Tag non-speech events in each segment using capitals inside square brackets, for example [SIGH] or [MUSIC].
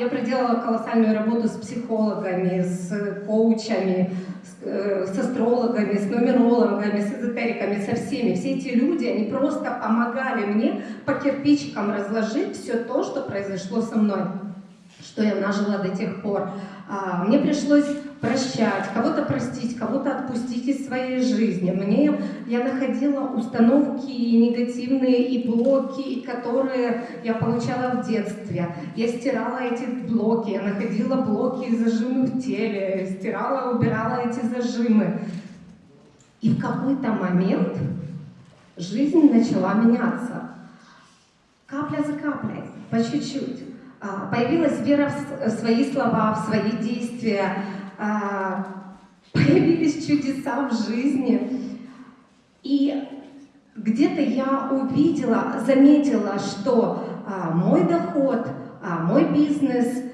я проделала колоссальную работу с психологами, с коучами, с, э, с астрологами, с нумерологами, с эзотериками, со всеми. Все эти люди, они просто помогали мне по кирпичикам разложить все то, что произошло со мной, что я нажила до тех пор. А, мне пришлось прощать, кого-то простить, кого-то отпустить из своей жизни. Мне я находила установки негативные и блоки, которые я получала в детстве. Я стирала эти блоки, я находила блоки и зажимы в теле, стирала, убирала эти зажимы. И в какой-то момент жизнь начала меняться. Капля за каплей, по чуть-чуть. А, появилась вера в свои слова, в свои действия, появились чудеса в жизни. И где-то я увидела, заметила, что а, мой доход, мой бизнес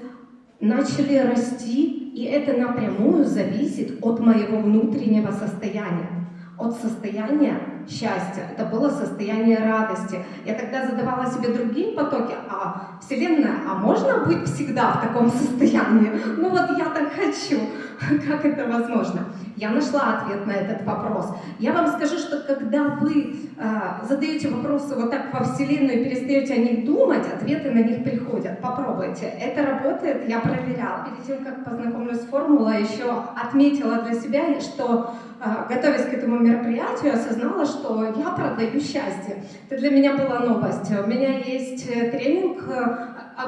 начали расти, и это напрямую зависит от моего внутреннего состояния от состояния счастья, это было состояние радости. Я тогда задавала себе другие потоки, а Вселенная, а можно быть всегда в таком состоянии? Ну вот я так хочу, [LAUGHS] как это возможно? Я нашла ответ на этот вопрос. Я вам скажу, что когда вы э, задаете вопросы вот так во Вселенную и перестаете о них думать, ответы на них приходят. Попробуйте. Это работает, я проверяла. Перед тем, как познакомлюсь с формулой, еще отметила для себя, что а, готовясь к этому мероприятию, осознала, что я продаю счастье. Это для меня была новость. У меня есть э, тренинг э,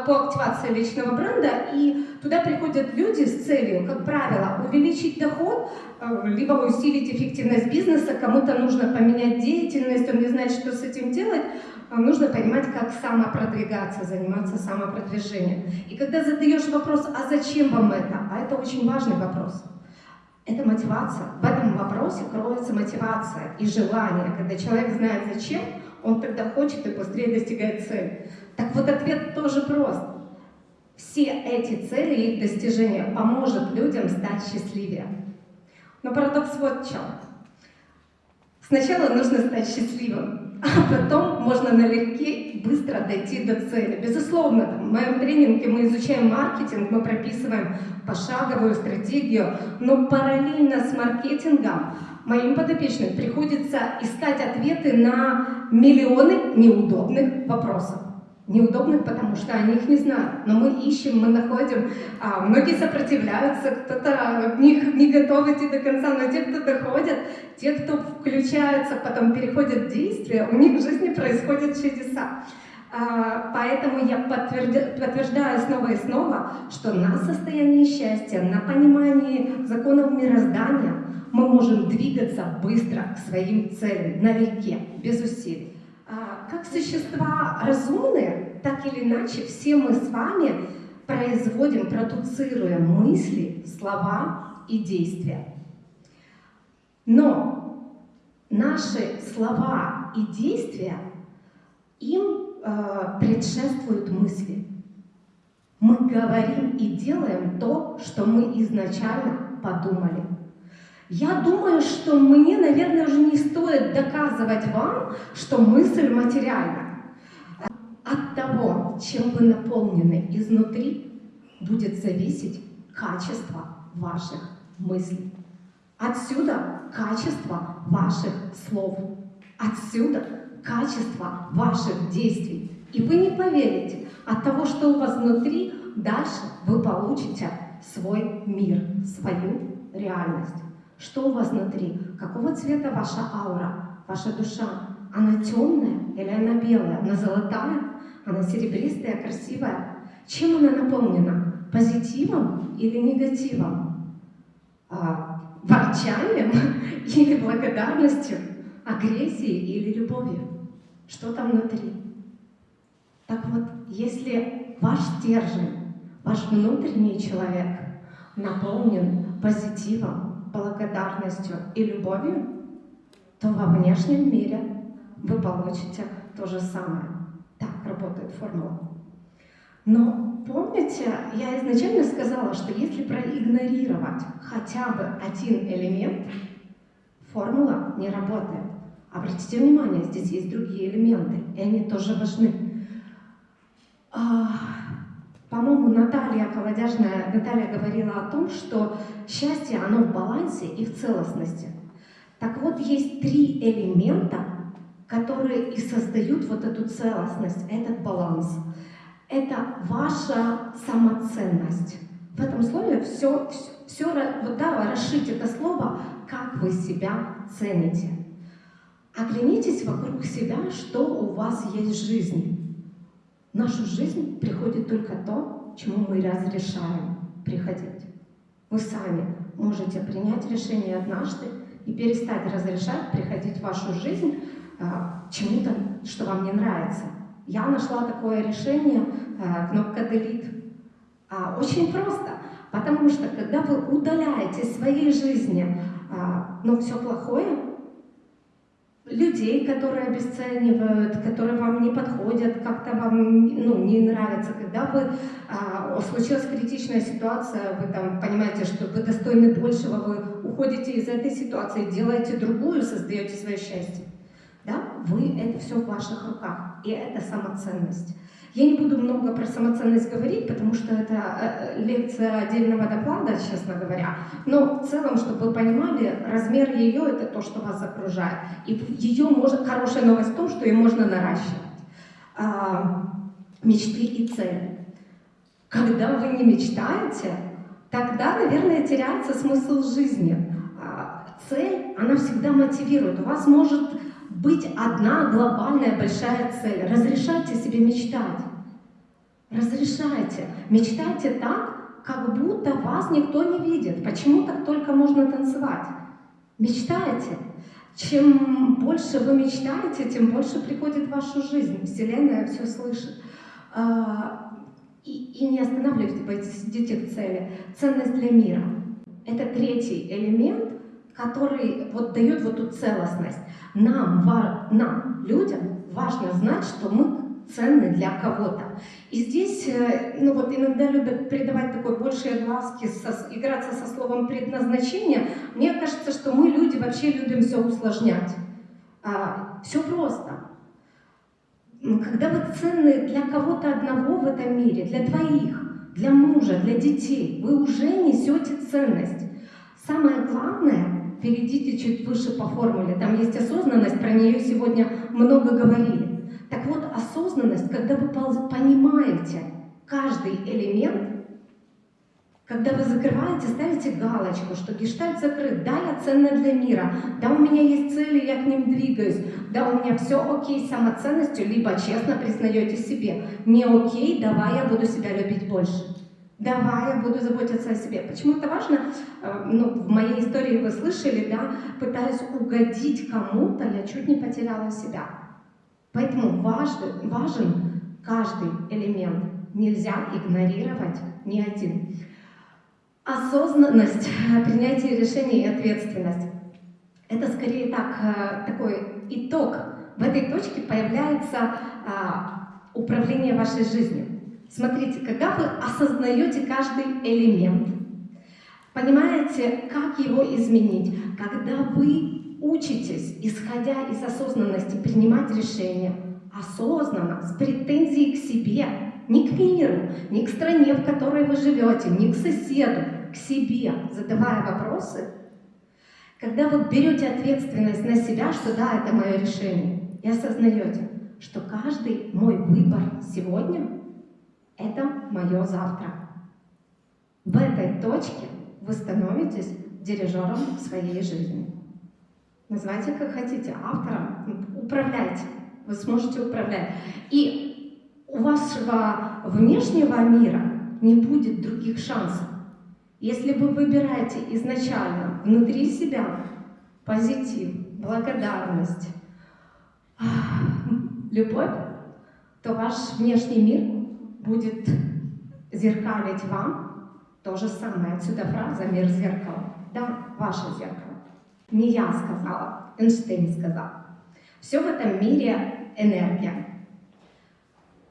по активации личного бренда, и туда приходят люди с целью, как правило, увеличить доход, э, либо усилить эффективность бизнеса, кому-то нужно поменять деятельность, он не знает, что с этим делать, нужно понимать, как самопродвигаться, заниматься самопродвижением. И когда задаешь вопрос, а зачем вам это? А это очень важный вопрос. Это мотивация. В этом вопросе кроется мотивация и желание. Когда человек знает зачем, он тогда хочет и быстрее достигает цели. Так вот ответ тоже прост. Все эти цели и их достижения поможет людям стать счастливее. Но парадокс вот в чем. Сначала нужно стать счастливым, [LAUGHS] а потом можно налегке быстро дойти до цели. Безусловно, в моем тренинге мы изучаем маркетинг, мы прописываем пошаговую стратегию, но параллельно с маркетингом моим подопечным приходится искать ответы на миллионы неудобных вопросов неудобных, потому что они их не знают. Но мы ищем, мы находим. А, многие сопротивляются, кто-то не, не готов идти до конца, но те, кто доходят, те, кто включаются, потом переходят в действие, у них в жизни происходят чудеса. А, поэтому я подтверждаю снова и снова, что на состоянии счастья, на понимании законов мироздания мы можем двигаться быстро к своим целям, налегке, без усилий. А, как существа разумные, так или иначе, все мы с вами производим, продуцируем мысли, слова и действия. Но наши слова и действия, им э, предшествуют мысли. Мы говорим и делаем то, что мы изначально подумали. Я думаю, что мне, наверное, уже не стоит доказывать вам, что мысль материальна. От того, чем вы наполнены изнутри, будет зависеть качество ваших мыслей. Отсюда качество ваших слов. Отсюда качество ваших действий. И вы не поверите, от того, что у вас внутри, дальше вы получите свой мир, свою реальность. Что у вас внутри? Какого цвета ваша аура, ваша душа? Она темная или она белая? Она золотая? Она серебристая, красивая? Чем она наполнена? Позитивом или негативом? А, ворчанием [LAUGHS] или благодарностью? Агрессией или любовью? Что там внутри? Так вот, если ваш стержень, ваш внутренний человек наполнен позитивом, благодарностью и любовью, то во внешнем мире вы получите то же самое. Так работает формула. Но помните, я изначально сказала, что если проигнорировать хотя бы один элемент, формула не работает. Обратите внимание, здесь есть другие элементы, и они тоже важны. По-моему, Наталья Колодяжная, Наталья говорила о том, что счастье, оно в балансе и в целостности. Так вот, есть три элемента, которые и создают вот эту целостность, этот баланс. Это ваша самоценность. В этом слове все, все, все вот, да, расшить это слово, как вы себя цените. Оглянитесь вокруг себя, что у вас есть в жизни. Нашу жизнь приходит только то, чему мы разрешаем приходить. Вы сами можете принять решение однажды и перестать разрешать приходить в вашу жизнь а, чему-то, что вам не нравится. Я нашла такое решение, а, кнопка Delete. А, очень просто, потому что когда вы удаляете из своей жизни ну, все плохое, людей, которые обесценивают, которые вам не подходят, как-то вам ну, не нравятся. Когда вы, а, случилась критичная ситуация, вы там понимаете, что вы достойны большего, вы уходите из этой ситуации, делаете другую, создаете свое счастье. Да? Вы, это все в ваших руках, и это самоценность. Я не буду много про самоценность говорить, потому что это э, лекция отдельного доклада, честно говоря. Но в целом, чтобы вы понимали, размер ее – это то, что вас окружает. И ее можно, хорошая новость в том, что ее можно наращивать. А, мечты и цели. Когда вы не мечтаете, тогда, наверное, теряется смысл жизни. А, цель, она всегда мотивирует. У вас может быть одна глобальная большая цель. Разрешайте себе мечтать. Разрешайте. Мечтайте так, как будто вас никто не видит. Почему так только можно танцевать? Мечтайте. Чем больше вы мечтаете, тем больше приходит в вашу жизнь. Вселенная все слышит. А, и, и не останавливайтесь, идите к цели. Ценность для мира. Это третий элемент, который вот дает вот эту целостность. Нам, нам, людям, важно знать, что мы ценны для кого-то. И здесь, э, ну вот иногда любят придавать такой большие глазки, со, играться со словом предназначение. Мне кажется, что мы, люди, вообще любим все усложнять. А, все просто. Когда вы ценны для кого-то одного в этом мире, для двоих, для мужа, для детей, вы уже несете ценность. Самое главное перейдите чуть выше по формуле. Там есть осознанность, про нее сегодня много говорили. Так вот, осознанность, когда вы понимаете каждый элемент, когда вы закрываете, ставите галочку, что гештальт закрыт, да, я ценна для мира, да, у меня есть цели, я к ним двигаюсь, да, у меня все окей с самоценностью, либо честно признаете себе, не окей, давай я буду себя любить больше. Давай, я буду заботиться о себе. Почему это важно? Э, ну, в моей истории вы слышали, да, пытаясь угодить кому-то, я чуть не потеряла себя. Поэтому важен, важен каждый элемент. Нельзя игнорировать ни один. Осознанность, [LAUGHS] принятие решений и ответственность. Это скорее так, э, такой итог. В этой точке появляется а, управление вашей жизнью. Смотрите, когда вы осознаете каждый элемент, понимаете, как его изменить, когда вы учитесь, исходя из осознанности, принимать решения, осознанно, с претензией к себе, не к миру, не к стране, в которой вы живете, не к соседу, к себе, задавая вопросы, когда вы берете ответственность на себя, что да, это мое решение, и осознаете, что каждый мой выбор сегодня это мое завтра. В этой точке вы становитесь дирижером своей жизни. Называйте как хотите, автором, управляйте. Вы сможете управлять. И у вашего внешнего мира не будет других шансов. Если вы выбираете изначально внутри себя позитив, благодарность, любовь, то ваш внешний мир будет зеркалить вам то же самое. Отсюда фраза «мир зеркала». Да, ваше зеркало. Не я сказала, Эйнштейн сказал. Все в этом мире энергия.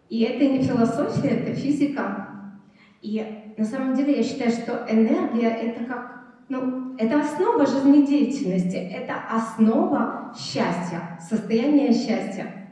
И это не философия, это физика. И на самом деле я считаю, что энергия это как, ну, это основа жизнедеятельности, это основа счастья, состояние счастья.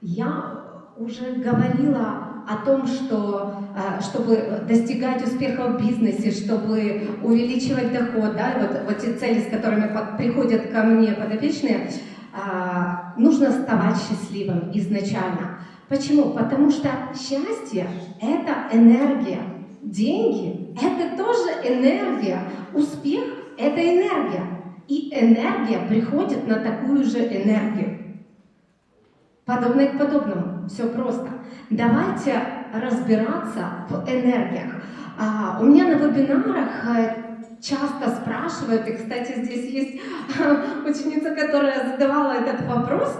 Я уже говорила о том, что э, чтобы достигать успеха в бизнесе, чтобы увеличивать доход, да, вот, вот те цели, с которыми приходят ко мне подопечные, а, нужно вставать счастливым изначально. Почему? Потому что счастье – это энергия. Деньги – это тоже энергия. Успех – это энергия. И энергия приходит на такую же энергию. Подобное к подобному. Все просто. Давайте разбираться в энергиях. А, у меня на вебинарах э, часто спрашивают, и, кстати, здесь есть [LAUGHS] ученица, которая задавала этот вопрос,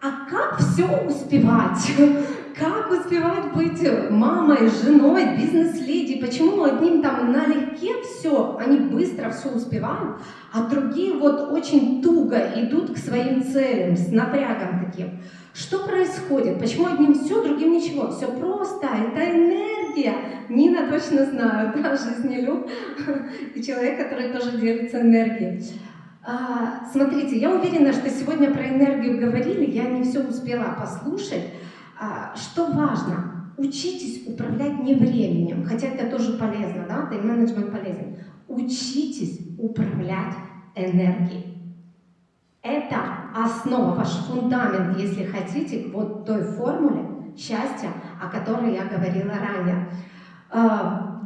а как все успевать? [LAUGHS] Как успевать быть мамой, женой, бизнес-леди? Почему одним там налегке все, они быстро все успевают, а другие вот очень туго идут к своим целям, с напрягом таким? Что происходит? Почему одним все, другим ничего? Все просто, это энергия. Нина точно знает, да, жизнелюб, и человек, который тоже делится энергией. А, смотрите, я уверена, что сегодня про энергию говорили, я не все успела послушать. А, что важно? Учитесь управлять не временем, хотя это тоже полезно, да, тайм-менеджмент полезен. Учитесь управлять энергией. Это основа, ваш фундамент, если хотите, вот той формуле счастья, о которой я говорила ранее.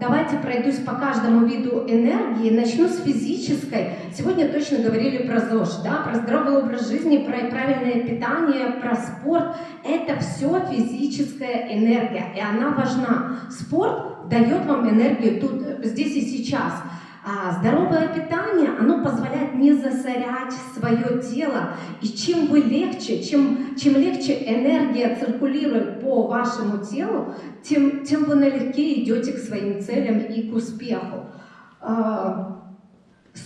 Давайте пройдусь по каждому виду энергии. Начну с физической. Сегодня точно говорили про ЗОЖ, да, про здоровый образ жизни, про правильное питание, про спорт. Это все физическая энергия, и она важна. Спорт дает вам энергию тут, здесь и сейчас. А здоровое питание, оно позволяет не засорять свое тело. И чем вы легче, чем, чем легче энергия циркулирует по вашему телу, тем, тем вы налегке идете к своим целям и к успеху. А,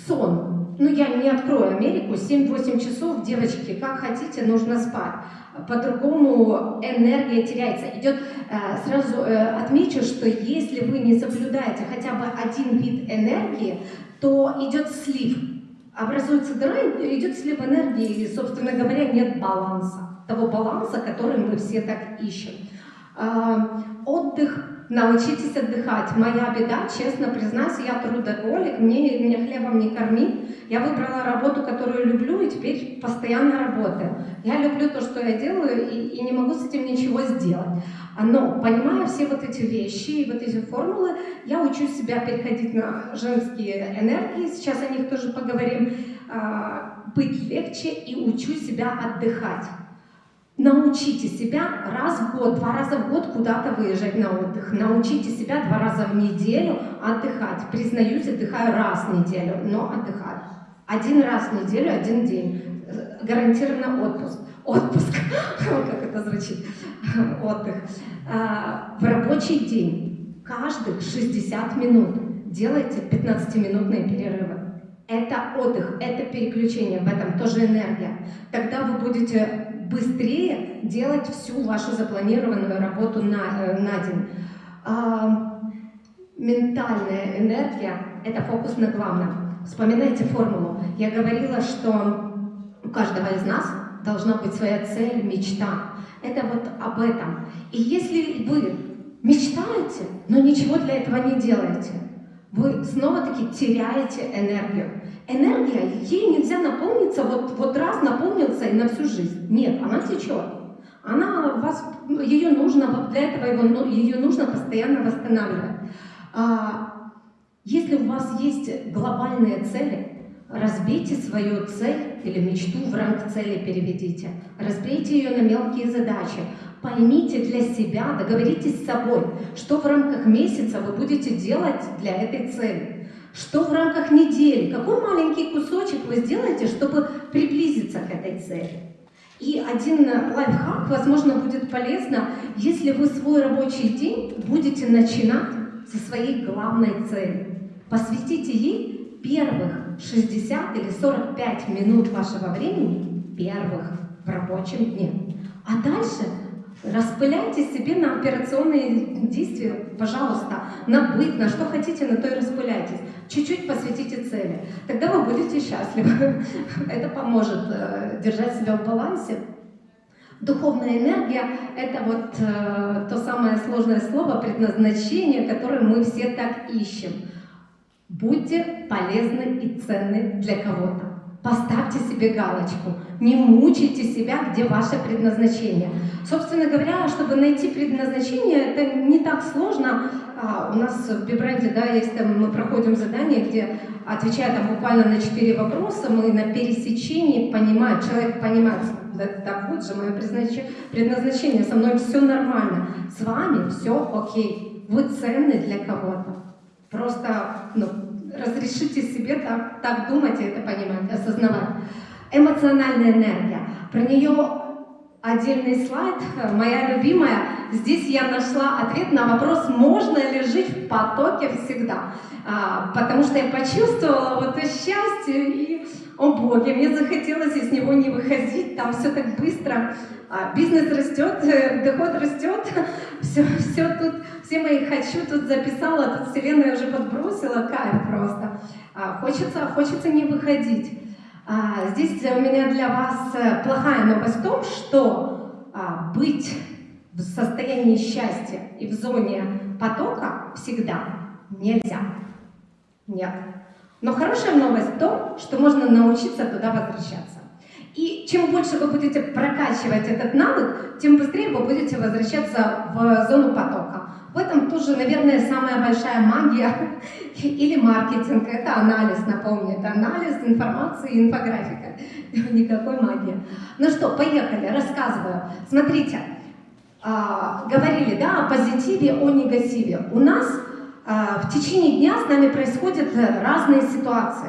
сон. Ну, я не открою Америку. 7-8 часов, девочки, как хотите, нужно спать по-другому энергия теряется. Идет, э, сразу э, отмечу, что если вы не соблюдаете хотя бы один вид энергии, то идет слив. Образуется дыра, идет слив энергии, и, собственно говоря, нет баланса. Того баланса, который мы все так ищем. А, отдых Научитесь отдыхать. Моя беда, честно признаюсь, я трудоголик, мне, меня хлебом не корми. Я выбрала работу, которую люблю, и теперь постоянно работаю. Я люблю то, что я делаю, и, и не могу с этим ничего сделать. Но, понимая все вот эти вещи и вот эти формулы, я учу себя переходить на женские энергии, сейчас о них тоже поговорим, а, быть легче и учу себя отдыхать. Научите себя раз в год, два раза в год куда-то выезжать на отдых. Научите себя два раза в неделю отдыхать. Признаюсь, отдыхаю раз в неделю, но отдыхаю. Один раз в неделю, один день. Гарантированно отпуск. Отпуск. [LAUGHS] Как это звучит? [LAUGHS] Отдых. А, в рабочий день каждых 60 минут делайте 15-минутные перерывы. Это отдых, это переключение, в этом тоже энергия. Тогда вы будете быстрее делать всю вашу запланированную работу на, э, на день. А, ментальная энергия – это фокус на главном. Вспоминайте формулу. Я говорила, что у каждого из нас должна быть своя цель, мечта. Это вот об этом. И если вы мечтаете, но ничего для этого не делаете, вы снова-таки теряете энергию. Энергия, ей нельзя наполниться, вот, вот раз наполнился и на всю жизнь. Нет, она течет. Она вас, ее нужно, для этого его, ну, ее нужно постоянно восстанавливать. А, если у вас есть глобальные цели, разбейте свою цель или мечту в ранг цели переведите. Разбейте ее на мелкие задачи. Поймите для себя, договоритесь с собой, что в рамках месяца вы будете делать для этой цели. Что в рамках недели, какой маленький кусочек вы сделаете, чтобы приблизиться к этой цели. И один лайфхак, возможно, будет полезно, если вы свой рабочий день будете начинать со своей главной цели. Посвятите ей первых 60 или 45 минут вашего времени первых в рабочем дне. А дальше распыляйте себе на операционные действия, пожалуйста, на быт, на что хотите, на то и распыляйтесь. Чуть-чуть посвятите цели. Тогда вы будете счастливы. [LAUGHS] Это поможет э, держать себя в балансе. Духовная энергия – это вот э, то самое сложное слово, предназначение, которое мы все так ищем. Будьте полезны и ценны для кого-то. Поставьте себе галочку. Не мучайте себя, где ваше предназначение. Собственно говоря, чтобы найти предназначение, это не так сложно. А, у нас в Бибренде, да, есть там, мы проходим задание, где, отвечая там буквально на четыре вопроса, мы на пересечении понимаем, человек понимает, да, да вот же мое предназначение, со мной все нормально, с вами все окей, вы ценны для кого-то. Просто, ну, разрешите себе так, так думать и это понимать, осознавать. Эмоциональная энергия. Про нее отдельный слайд, моя любимая. Здесь я нашла ответ на вопрос, можно ли жить в потоке всегда. А, потому что я почувствовала вот это счастье и, о боге, мне захотелось из него не выходить, там все так быстро. А, бизнес растет, э, доход растет, [LAUGHS] все, все тут, все мои хочу тут записала, тут вселенная уже подбросила, кайф просто. А, хочется, хочется не выходить. А, здесь у меня для вас э, плохая новость в том, что а, быть в состоянии счастья и в зоне потока всегда нельзя. Нет. Но хорошая новость в том, что можно научиться туда возвращаться. И чем больше вы будете прокачивать этот навык, тем быстрее вы будете возвращаться в зону потока. В этом тоже, наверное, самая большая магия [LAUGHS] или маркетинг. Это анализ, напомню. Это анализ информации и инфографика. [LAUGHS] Никакой магии. Ну что, поехали, рассказываю. Смотрите, а, говорили да, о позитиве, о негативе. У нас а, в течение дня с нами происходят разные ситуации.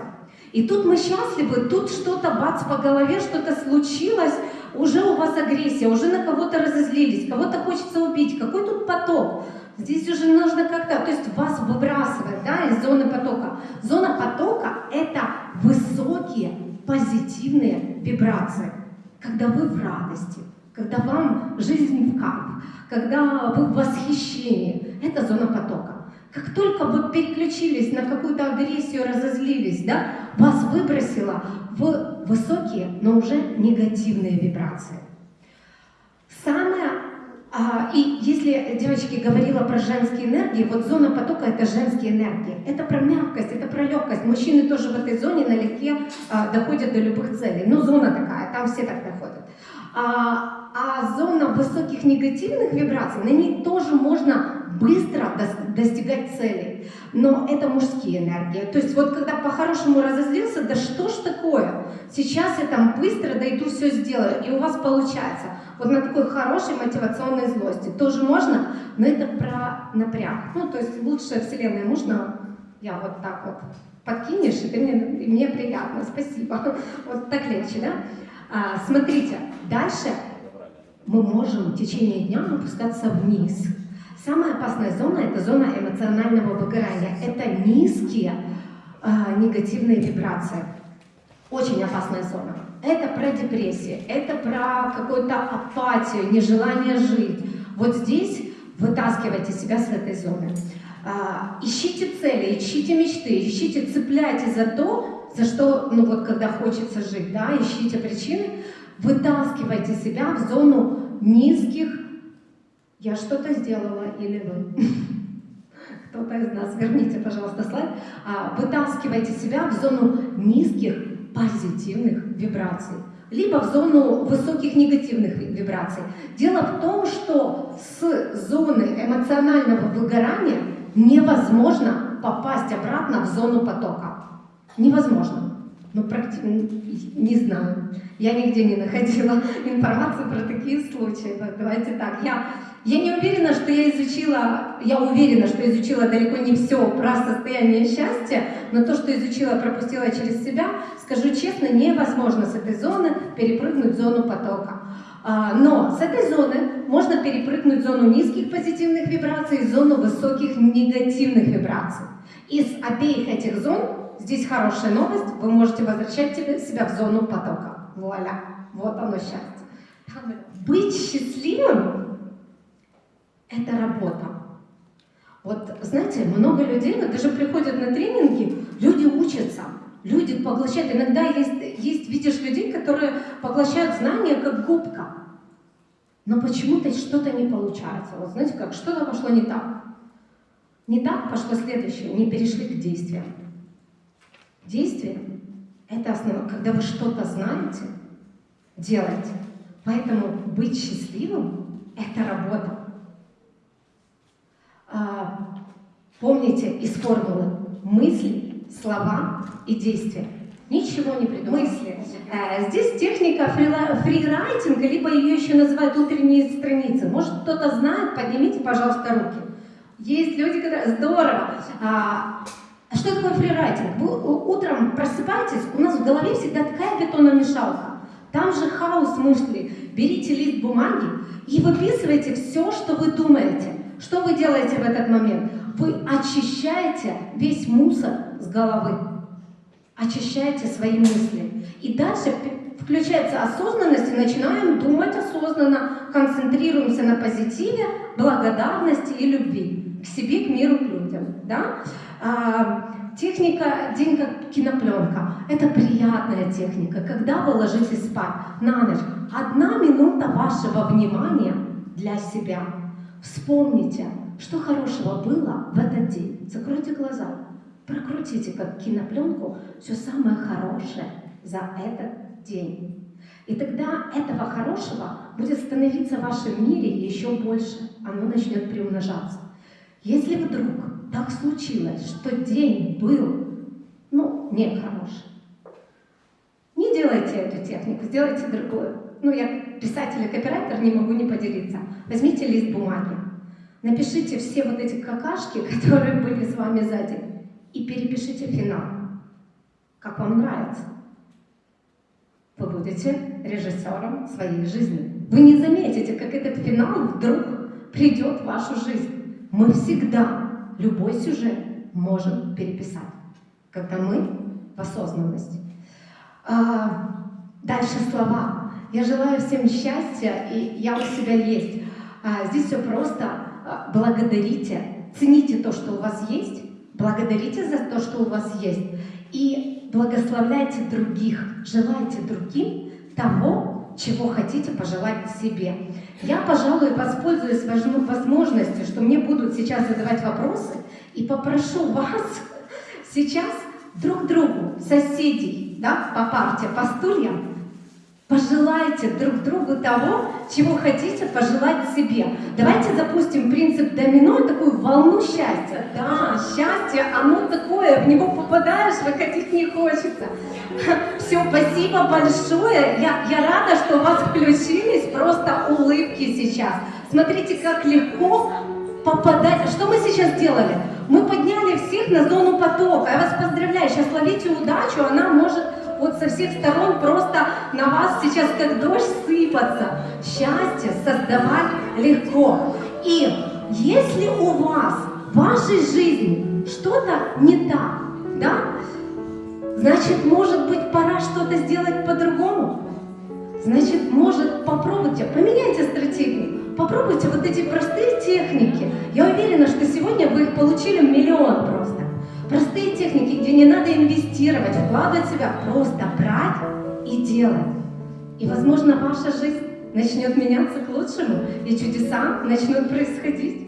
И тут мы счастливы, тут что-то бац по голове, что-то случилось, уже у вас агрессия, уже на кого-то разозлились, кого-то хочется убить, какой тут поток. Здесь уже нужно как-то, то есть вас выбрасывает да, из зоны потока. Зона потока – это высокие позитивные вибрации, когда вы в радости, когда вам жизнь в кайф, когда вы в восхищении. Это зона потока. Как только вы переключились на какую-то агрессию, разозлились, да, вас выбросило в высокие, но уже негативные вибрации. Самое а, и если девочки говорила про женские энергии, вот зона потока это женские энергии. Это про мягкость, это про легкость. Мужчины тоже в этой зоне налегке а, доходят до любых целей. Ну, зона такая, там все так доходят. А, а зона высоких негативных вибраций, на ней тоже можно быстро достигать целей. Но это мужские энергии. То есть вот когда по-хорошему разозлился, да что ж такое? Сейчас я там быстро дойду, все сделаю, и у вас получается. Вот на такой хорошей мотивационной злости. Тоже можно, но это про напряг. Ну, то есть лучшая вселенная можно, я вот так вот подкинешь, и, ты мне, и мне приятно, спасибо. [LAUGHS] Вот так легче, да? А, смотрите, дальше мы можем в течение дня опускаться вниз. Самая опасная зона – это зона эмоционального выгорания. Это низкие э, негативные вибрации. Очень опасная зона. Это про депрессию, это про какую-то апатию, нежелание жить. Вот здесь вытаскивайте себя с этой зоны. А, ищите цели, ищите мечты, ищите, цепляйте за то, за что, ну вот когда хочется жить, да, ищите причины, вытаскивайте себя в зону низких я что-то сделала или вы. [LAUGHS] Кто-то из нас, верните, пожалуйста, слайд. А, вытаскивайте себя в зону низких позитивных вибраций, либо в зону высоких негативных вибраций. Дело в том, что с зоны эмоционального выгорания невозможно попасть обратно в зону потока. Невозможно. Ну, не знаю. Я нигде не находила [LAUGHS] информацию про такие случаи. Давайте так. Я я не уверена, что я изучила, я уверена, что изучила далеко не все про состояние счастья, но то, что изучила, пропустила через себя, скажу честно, невозможно с этой зоны перепрыгнуть в зону потока. А, но с этой зоны можно перепрыгнуть в зону низких позитивных вибраций и зону высоких негативных вибраций. Из обеих этих зон здесь хорошая новость, вы можете возвращать себя в зону потока. Вуаля, вот оно счастье. Быть счастливым – это работа. Вот, знаете, много людей, вот даже приходят на тренинги, люди учатся, люди поглощают. Иногда есть, есть видишь людей, которые поглощают знания как губка. Но почему-то что-то не получается. Вот знаете как, что-то пошло не так. Не так пошло следующее, не перешли к действиям. Действие – это основа. Когда вы что-то знаете, делайте. Поэтому быть счастливым – это работа. А, помните из формулы мысли, слова и действия. Ничего не придумал. Мысли. Э, здесь техника фрирайтинга, либо ее еще называют утренние страницы. Может, кто-то знает, поднимите, пожалуйста, руки. Есть люди, которые... Здорово! А, что такое фрирайтинг? Вы утром просыпаетесь, у нас в голове всегда такая бетономешалка. Там же хаос мыслей. Берите лист бумаги и выписывайте все, что вы думаете. Что вы делаете в этот момент? Вы очищаете весь мусор с головы. Очищаете свои мысли. И дальше включается осознанность и начинаем думать осознанно, концентрируемся на позитиве, благодарности и любви к себе, к миру, к людям. Да? А, техника «День как кинопленка» — это приятная техника, когда вы ложитесь спать на ночь. Одна минута вашего внимания для себя. Вспомните, что хорошего было в этот день. Закройте глаза, прокрутите как кинопленку все самое хорошее за этот день. И тогда этого хорошего будет становиться в вашем мире еще больше. Оно начнет приумножаться. Если вдруг так случилось, что день был, ну, нехороший, не делайте эту технику, сделайте другую. Ну, я писатель и копирайтер, не могу не поделиться. Возьмите лист бумаги, напишите все вот эти какашки, [LAUGHS] которые были с вами за и перепишите финал, как вам нравится. Вы будете режиссером своей жизни. Вы не заметите, как этот финал вдруг придет в вашу жизнь. Мы всегда любой сюжет можем переписать, когда мы в осознанности. А, дальше слова. Я желаю всем счастья, и я у себя есть. А, здесь все просто. А, благодарите, цените то, что у вас есть, благодарите за то, что у вас есть, и благословляйте других, желайте другим того, чего хотите пожелать себе. Я, пожалуй, воспользуюсь возможностью, что мне будут сейчас задавать вопросы, и попрошу вас [LAUGHS] сейчас друг другу, соседей, да, по парте, по стульям, Пожелайте друг другу того, чего хотите пожелать себе. Давайте запустим принцип домино, такую волну счастья. Да, счастье, оно такое, в него попадаешь, выходить не хочется. Все, спасибо большое. Я, я рада, что у вас включились просто улыбки сейчас. Смотрите, как легко попадать. Что мы сейчас делали? Мы подняли всех на зону потока. Я вас поздравляю. Сейчас ловите удачу, она может вот со всех сторон просто на вас сейчас как дождь сыпаться. Счастье создавать легко. И если у вас в вашей жизни что-то не так, да, значит, может быть, пора что-то сделать по-другому. Значит, может, попробуйте, поменяйте стратегию, попробуйте вот эти простые техники. Я уверена, что сегодня вы их получили миллион. Простые техники, где не надо инвестировать, вкладывать себя, просто брать и делать. И, возможно, ваша жизнь начнет меняться к лучшему, и чудеса начнут происходить.